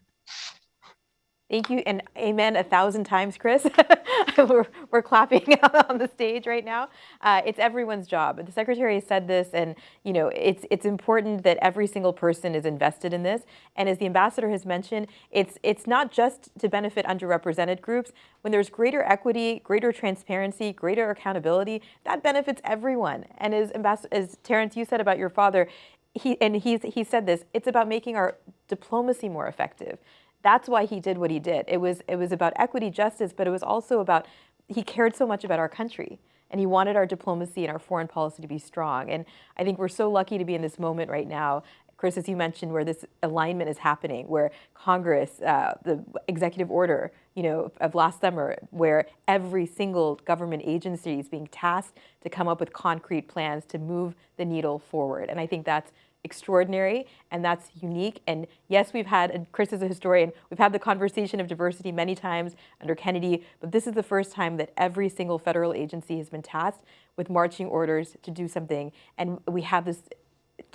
Thank you, and amen a thousand times, Chris. we're, we're clapping on the stage right now. Uh, it's everyone's job. The secretary said this, and you know it's it's important that every single person is invested in this. And as the ambassador has mentioned, it's it's not just to benefit underrepresented groups. When there's greater equity, greater transparency, greater accountability, that benefits everyone. And as ambassador, as Terrence, you said about your father, he and he's he said this. It's about making our diplomacy more effective. That's why he did what he did. It was, it was about equity, justice, but it was also about, he cared so much about our country and he wanted our diplomacy and our foreign policy to be strong. And I think we're so lucky to be in this moment right now Chris, as you mentioned, where this alignment is happening, where Congress, uh, the executive order, you know, of last summer, where every single government agency is being tasked to come up with concrete plans to move the needle forward. And I think that's extraordinary and that's unique. And yes, we've had, and Chris is a historian, we've had the conversation of diversity many times under Kennedy, but this is the first time that every single federal agency has been tasked with marching orders to do something. And we have this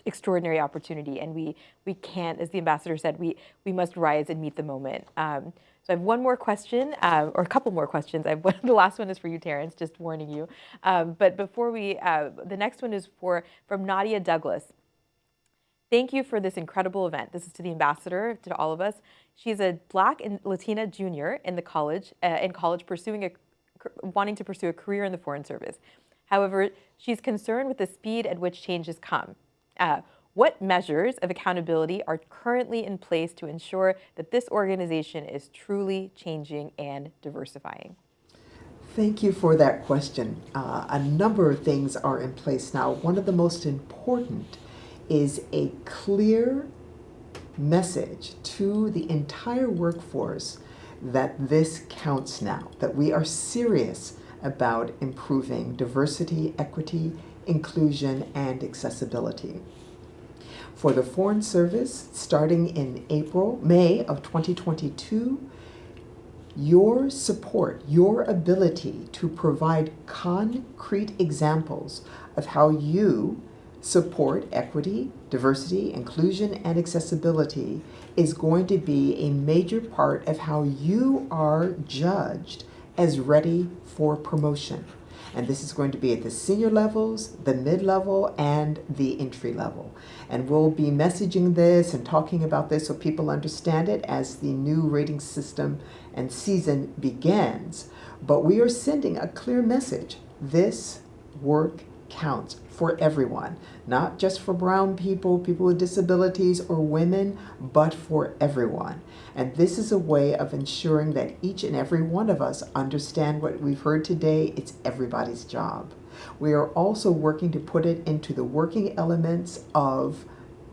extraordinary opportunity and we, we can't, as the ambassador said, we, we must rise and meet the moment. Um, so I have one more question, uh, or a couple more questions. I have one, the last one is for you, Terrence, just warning you. Um, but before we, uh, the next one is for from Nadia Douglas. Thank you for this incredible event. This is to the ambassador, to all of us. She's a Black and Latina junior in the college, uh, in college, pursuing a, wanting to pursue a career in the Foreign Service. However, she's concerned with the speed at which changes come. Uh, what measures of accountability are currently in place to ensure that this organization is truly changing and diversifying? Thank you for that question. Uh, a number of things are in place now. One of the most important is a clear message to the entire workforce that this counts now, that we are serious about improving diversity, equity, inclusion, and accessibility. For the Foreign Service, starting in April, May of 2022, your support, your ability to provide concrete examples of how you support equity, diversity, inclusion, and accessibility is going to be a major part of how you are judged as ready for promotion. And this is going to be at the senior levels, the mid-level, and the entry level. And we'll be messaging this and talking about this so people understand it as the new rating system and season begins. But we are sending a clear message. This work counts for everyone, not just for brown people, people with disabilities, or women, but for everyone. And this is a way of ensuring that each and every one of us understand what we've heard today. It's everybody's job. We are also working to put it into the working elements of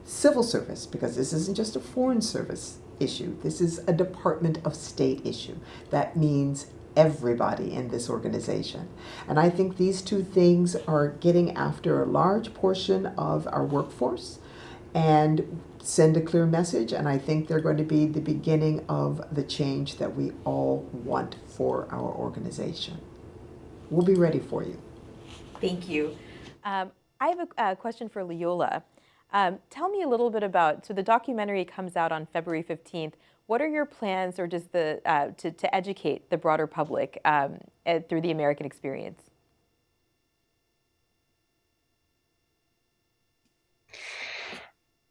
civil service, because this isn't just a foreign service issue. This is a Department of State issue. That means everybody in this organization. And I think these two things are getting after a large portion of our workforce and send a clear message, and I think they're going to be the beginning of the change that we all want for our organization. We'll be ready for you. Thank you. Um, I have a, a, question for Leola. Um, tell me a little bit about, so the documentary comes out on February 15th. What are your plans or just the, uh, to, to educate the broader public um, through the American experience?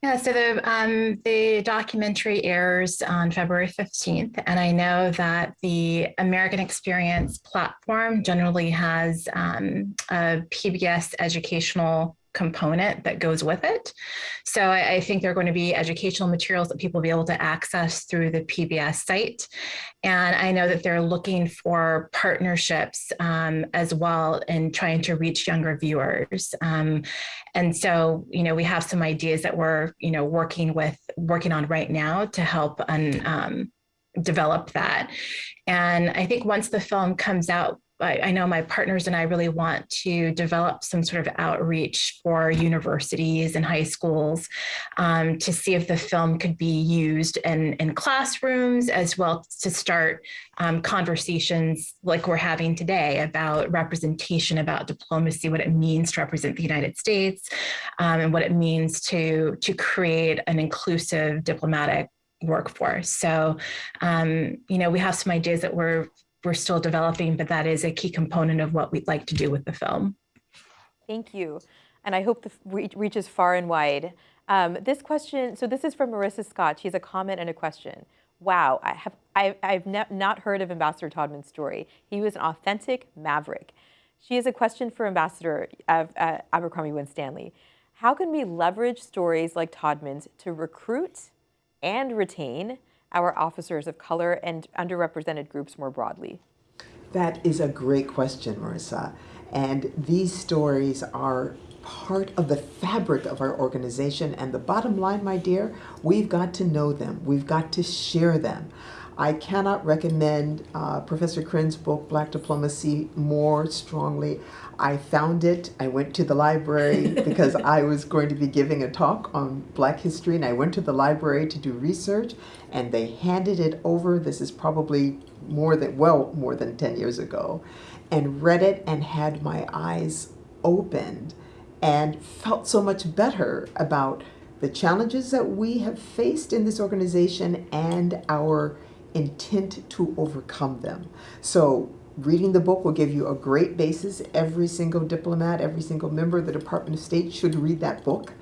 Yeah, so the um, the documentary airs on February 15th, and I know that the American Experience platform generally has um, a PBS educational component that goes with it. So I, I, think there are going to be educational materials that people will be able to access through the PBS site. And I know that they're looking for partnerships um, as well in trying to reach younger viewers. Um, and so, you know, we have some ideas that we're, you know, working with, working on right now to help un, um, develop that. And I think once the film comes out, I, I, know my partners and I really want to develop some sort of outreach for universities and high schools um, to see if the film could be used in, in classrooms as well to start um, conversations like we're having today about representation, about diplomacy, what it means to represent the United States, um, and what it means to, to create an inclusive diplomatic workforce. So, um, you know, we have some ideas that we're we're still developing, but that is a key component of what we'd like to do with the film. Thank you. And I hope the reaches far and wide. Um, this question, so this is from Marissa Scott. She has a comment and a question. Wow, I have, I, I've not heard of Ambassador Todman's story. He was an authentic maverick. She has a question for Ambassador of uh, Abercrombie Winstanley. How can we leverage stories like Todman's to recruit and retain our officers of color and underrepresented groups more broadly? That is a great question, Marissa. And these stories are part of the fabric of our organization. And the bottom line, my dear, we've got to know them. We've got to share them. I cannot recommend uh, Professor Krenn's book, Black Diplomacy, more strongly. I found it. I went to the library because I was going to be giving a talk on Black history, and I went to the library to do research, and they handed it over. This is probably more than, well, more than 10 years ago, and read it and had my eyes opened and felt so much better about the challenges that we have faced in this organization and our intent to overcome them. So reading the book will give you a great basis. Every single diplomat, every single member of the Department of State should read that book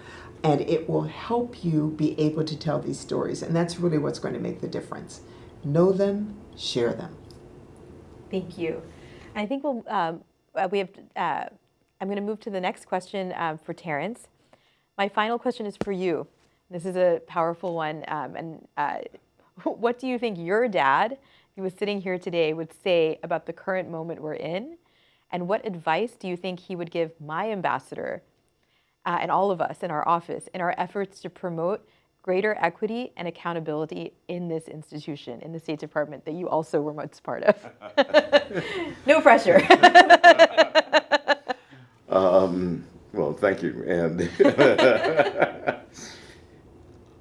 and it will help you be able to tell these stories. And that's really what's going to make the difference. Know them, share them. Thank you. I think we'll, um, uh, we have, uh, I'm going to move to the next question um, for Terrence. My final question is for you. This is a powerful one, um, and uh, what do you think your dad, he was sitting here today, would say about the current moment we're in? And what advice do you think he would give my ambassador uh, and all of us in our office in our efforts to promote greater equity and accountability in this institution, in the State Department that you also were once part of? no pressure. um, well, thank you. And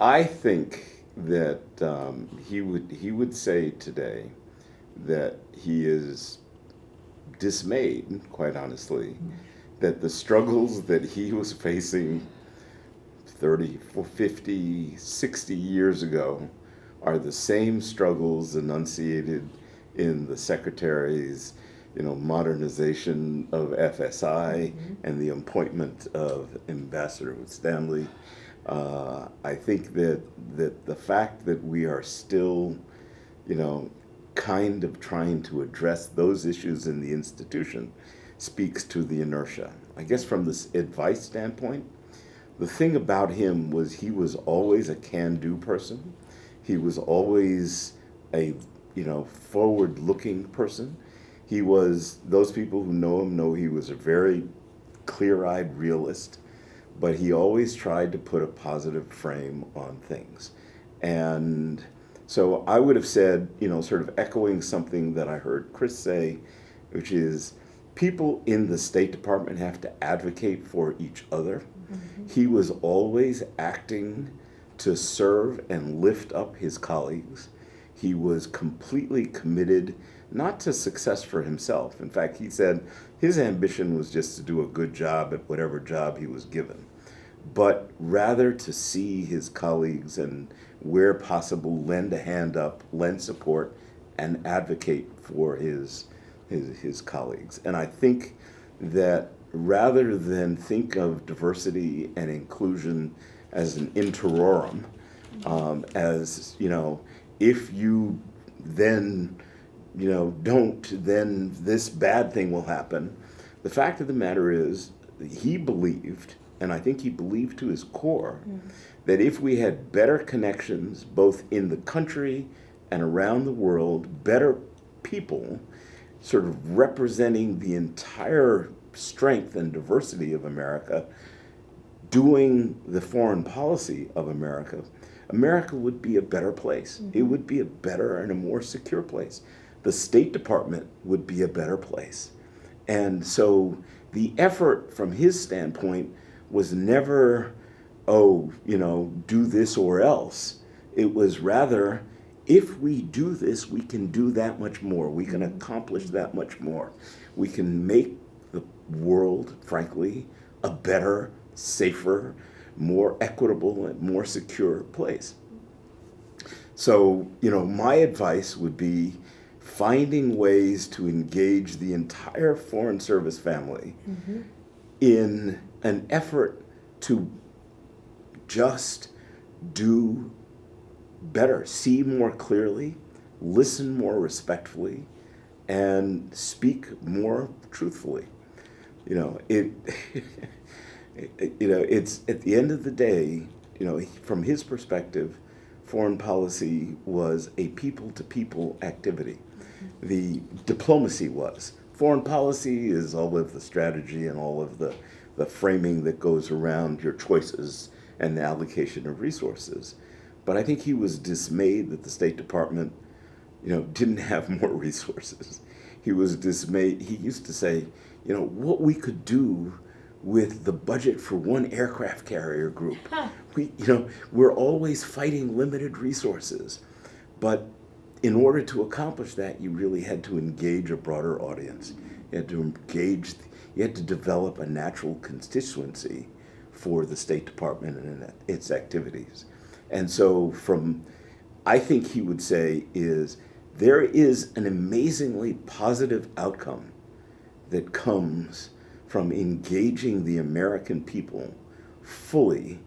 I think that um, he would he would say today that he is dismayed, quite honestly, that the struggles that he was facing 30, 50, 60 years ago are the same struggles enunciated in the secretary's you know, modernization of FSI mm -hmm. and the appointment of Ambassador Winstanley uh, I think that that the fact that we are still, you know, kind of trying to address those issues in the institution speaks to the inertia. I guess from this advice standpoint, the thing about him was he was always a can-do person. He was always a, you know, forward-looking person. He was, those people who know him know he was a very clear-eyed realist but he always tried to put a positive frame on things. And so I would have said, you know, sort of echoing something that I heard Chris say, which is people in the State Department have to advocate for each other. Mm -hmm. He was always acting to serve and lift up his colleagues. He was completely committed not to success for himself. In fact, he said his ambition was just to do a good job at whatever job he was given, but rather to see his colleagues and, where possible, lend a hand up, lend support, and advocate for his, his, his colleagues. And I think that rather than think of diversity and inclusion as an interorum, um, as, you know, if you then you know, don't, then this bad thing will happen. The fact of the matter is, he believed, and I think he believed to his core, mm. that if we had better connections, both in the country and around the world, better people, sort of representing the entire strength and diversity of America, doing the foreign policy of America, America would be a better place. Mm -hmm. It would be a better and a more secure place the State Department would be a better place. And so the effort from his standpoint was never, oh, you know, do this or else. It was rather, if we do this, we can do that much more. We can accomplish that much more. We can make the world, frankly, a better, safer, more equitable, and more secure place. So, you know, my advice would be finding ways to engage the entire Foreign Service family mm-hmm. in an effort to just do better, see more clearly, listen more respectfully, and speak more truthfully. You know, it, you know, it's at the end of the day, you know, from his perspective, foreign policy was a people to people activity the diplomacy was. Foreign policy is all of the strategy and all of the, the framing that goes around your choices and the allocation of resources. But I think he was dismayed that the State Department, you know, didn't have more resources. He was dismayed. He used to say, you know, what we could do with the budget for one aircraft carrier group. Huh. We, you know, we're always fighting limited resources, but in order to accomplish that, you really had to engage a broader audience. You had to engage, you had to develop a natural constituency for the State Department and its activities. And so from, I think he would say is, there is an amazingly positive outcome that comes from engaging the American people fully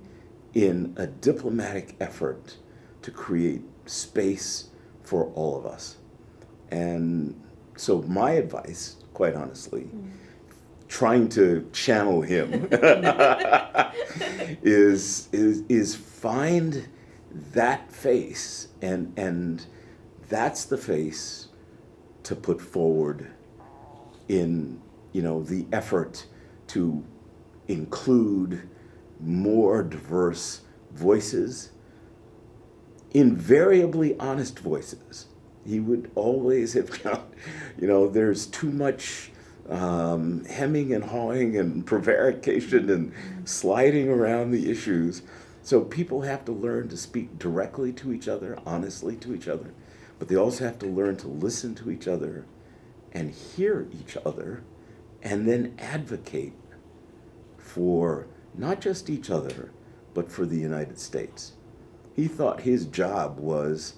in a diplomatic effort to create space for all of us. And so my advice, quite honestly, mm. trying to channel him is, is, is find that face and, and that's the face to put forward in you know the effort to include more diverse voices invariably honest voices. He would always have found, you know, there's too much um, hemming and hawing and prevarication and sliding around the issues. So people have to learn to speak directly to each other, honestly to each other, but they also have to learn to listen to each other and hear each other and then advocate for not just each other, but for the United States. He thought his job was,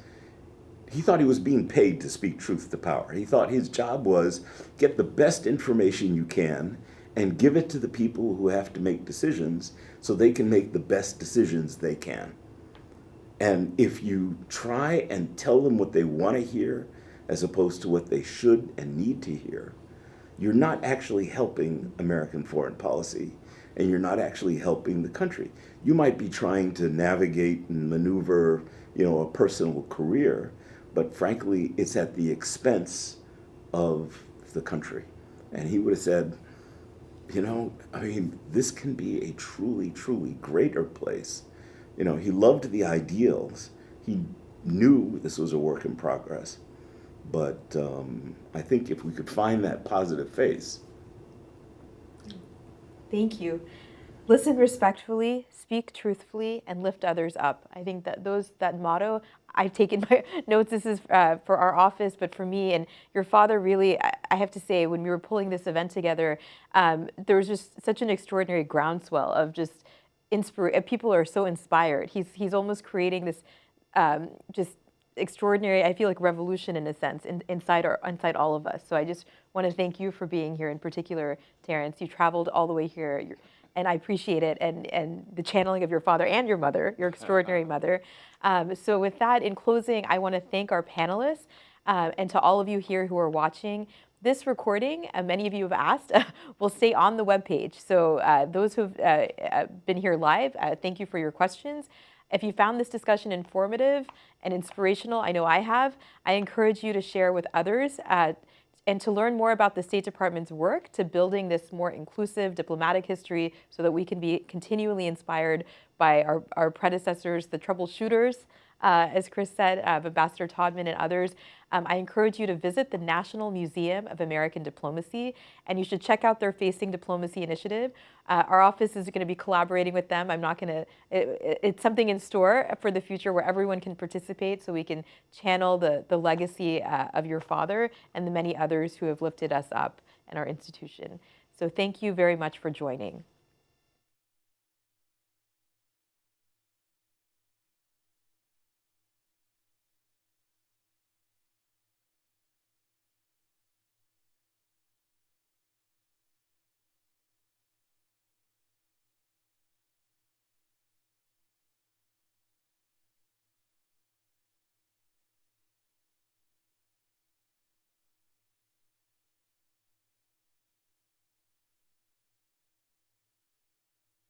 he thought he was being paid to speak truth to power. He thought his job was get the best information you can and give it to the people who have to make decisions so they can make the best decisions they can. And if you try and tell them what they want to hear as opposed to what they should and need to hear, you're not actually helping American foreign policy and you're not actually helping the country. You might be trying to navigate and maneuver, you know, a personal career, but frankly, it's at the expense of the country. And he would have said, you know, I mean, this can be a truly, truly greater place. You know, he loved the ideals. He knew this was a work in progress. But um, I think if we could find that positive face, Thank you. listen respectfully, speak truthfully, and lift others up. I think that those that motto. I've taken my notes. This is uh, for our office, but for me and your father. Really, I, have to say, when we were pulling this event together, um, there was just such an extraordinary groundswell of just inspire. People are so inspired. He's he's almost creating this um, just extraordinary, I feel like revolution in a sense in, inside our, inside all of us. So I just want to thank you for being here in particular, Terrence. You traveled all the way here. You're, and I appreciate it and, and the channeling of your father and your mother, your extraordinary mother. Um, so with that, in closing, I want to thank our panelists uh, and to all of you here who are watching. This recording, uh, many of you have asked, will stay on the webpage. So uh, those who have uh, been here live, uh, thank you for your questions. If you found this discussion informative and inspirational, I know I have, I encourage you to share with others uh, and to learn more about the State Department's work to building this more inclusive diplomatic history so that we can be continually inspired by our, our predecessors, the troubleshooters, uh, as Chris said, uh, Ambassador Todman and others. Um, I encourage you to visit the National Museum of American Diplomacy, and you should check out their Facing Diplomacy initiative. Uh, our office is going to be collaborating with them. I'm not going to, it, it's something in store for the future where everyone can participate so we can channel the, the legacy uh, of your father and the many others who have lifted us up in our institution. So thank you very much for joining.